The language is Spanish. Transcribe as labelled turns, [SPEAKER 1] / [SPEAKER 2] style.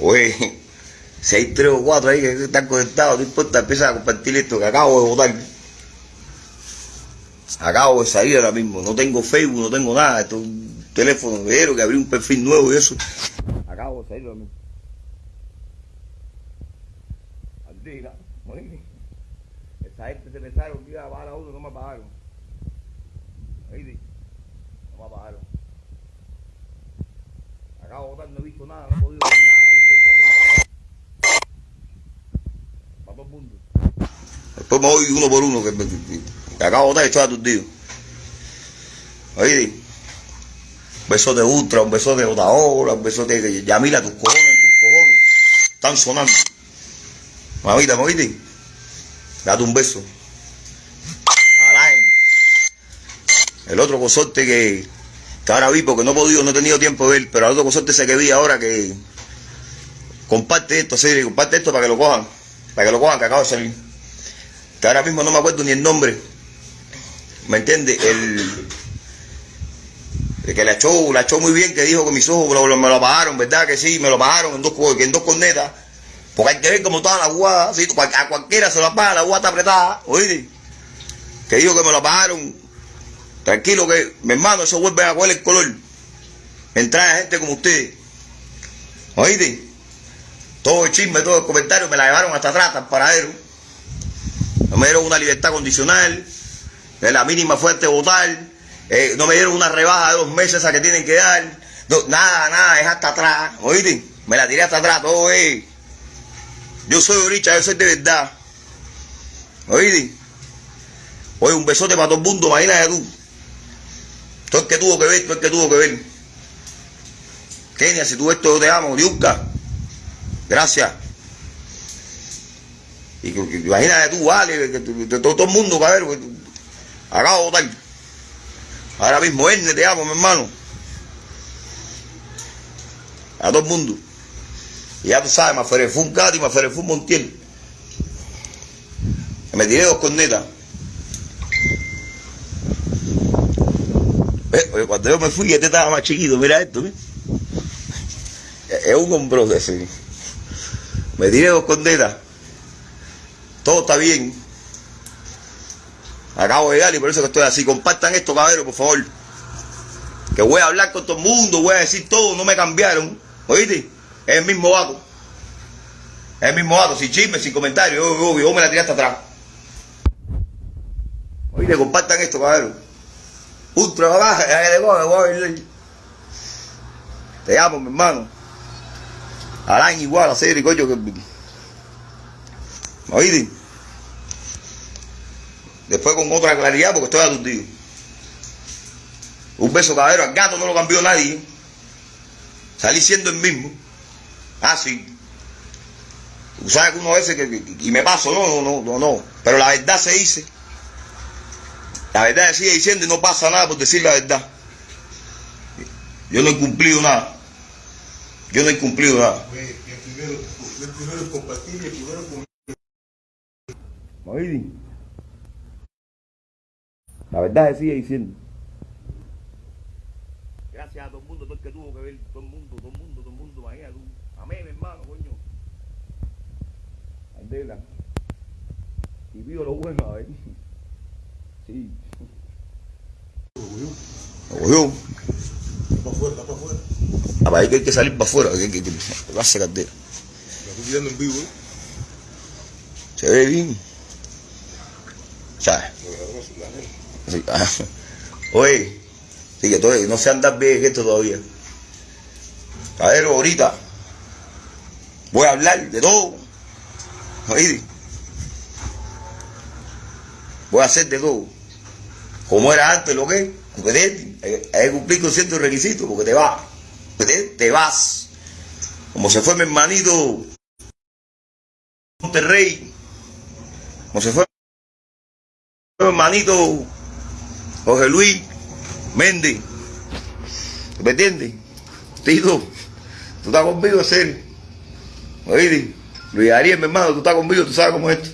[SPEAKER 1] Oye, si hay tres o cuatro ahí que están conectados, no importa, empieza a compartir esto que acabo de votar. Acabo de salir ahora mismo, no tengo Facebook, no tengo nada, esto es un teléfono que abrí un perfil nuevo y eso. Acabo de salir ahora mismo. Andina, oye, esa gente se pensaron que iba a pagar a uno, no me pagaron. Oye, no me pagaron. Acabo de votar, no he visto nada, no he podido ver nada. Un beso. Para Después me voy uno por uno, que, acabo de votar y estoy aturdido. Oye, un beso de Ultra, un beso de Otaola, un beso de Yamila, tus cojones, tus cojones. Están sonando. Mamita, ¿me oíste? Date un beso. Alain. El otro consorte que, ahora vi porque no he podido, no he tenido tiempo de ver, pero el otro consorte ese que vi ahora que comparte esto, sí, comparte esto para que lo cojan, para que lo cojan que acabo de salir. Que ahora mismo no me acuerdo ni el nombre. ¿Me entiendes? El, que la echó, la echó muy bien, que dijo que mis ojos me lo, me lo pagaron, ¿verdad? Que sí, me lo pagaron en dos, en dos cornetas. Porque hay que ver cómo estaba la guada, ¿sí? A cualquiera se lo paga, la guada está apretada, ¿oíste? Que dijo que me lo pagaron. Tranquilo que, mi hermano, eso vuelve a coger el color. Entrar gente como ustedes. ¿Oíste? Todo el chisme, todo el comentario me la llevaron hasta atrás, el paradero. No me dieron una libertad condicional. De la mínima fuerte votar. eh, no me dieron una rebaja de dos meses esa que tienen que dar. Nada, nada, es hasta atrás. ¿Oíste? Me la tiré hasta atrás, todo es. Yo soy Oricha, yo soy de verdad. ¿Oíste? Oye, un besote para todo el mundo, imagínate tú. Todo el que tuvo que ver, todo el que tuvo que ver. Kenia, si tú esto, yo te amo. Diuca. Gracias. Y imagínate tú, vale, que, que todo, el mundo, cabrón. que Acabo de votar. Ahora mismo, Erne, te amo, mi hermano. A todo el mundo. Y ya tú sabes, fue un gato y un montiel. Me tiré dos cornetas. Eh, Cuando yo me fui, este estaba más chiquito, mira esto, ¿eh? Es un hombro ese. Me tiré dos cornetas. Todo está bien. Acabo de llegar y por eso que estoy así. Compartan esto, cabrón, por favor. Que voy a hablar con todo el mundo, voy a decir todo, no me cambiaron. ¿Oíste? Es el mismo vato. Es el mismo vato, sin chisme, sin comentario. Yo, me la tiré hasta atrás. Oíste, compartan esto, cabrón. Ultra baja, ya que te coge, voy. Te amo, mi hermano. Alain igual, a serio, coño, que... ¿Oíste? Después con otra claridad porque estoy aturdido. Un beso caballero, al gato no lo cambió nadie. Salí siendo el mismo. Ah, sabes que uno a veces que, y me paso, no, no, no, no. Pero la verdad se dice. La verdad sigue diciendo y no pasa nada por decir la verdad. Yo no he cumplido nada. Yo no he cumplido nada.
[SPEAKER 2] Oye, el primero, el primero es compartir y el primero es comer.
[SPEAKER 1] ¿Oíste? La verdad se sigue diciendo. Gracias a todo el mundo, todo el que tuvo que ver, todo el mundo, todo el mundo, todo el mundo, imagínate tú. Amén, mi hermano, coño. Andela. Y pido lo bueno, a ver. Sí. Lo cogió.
[SPEAKER 2] Está para afuera, para afuera.
[SPEAKER 1] Ah, para ahí que hay que salir para afuera, que, que, que, que a
[SPEAKER 2] La estoy tirando en vivo, ¿eh?
[SPEAKER 1] Se ve bien. ¿Sabes?
[SPEAKER 2] A.
[SPEAKER 1] Sí, ah. Oye, sí, que todavía no sé andar bien esto todavía. Caballero, ahorita voy a hablar de todo. Oíste. Voy a hacer de todo. Como era antes, lo que Competente. Hay, que cumplir con ciertos requisitos porque te vas. Te, te vas. Como se fue mi hermanito Monterrey. Como se fue mi hermanito Jorge Luis Méndez. ¿Me entiendes? Tito, tú estás conmigo, serio. Oíste, Luis Ariel, mi hermano, tú estás conmigo, tú sabes cómo es esto.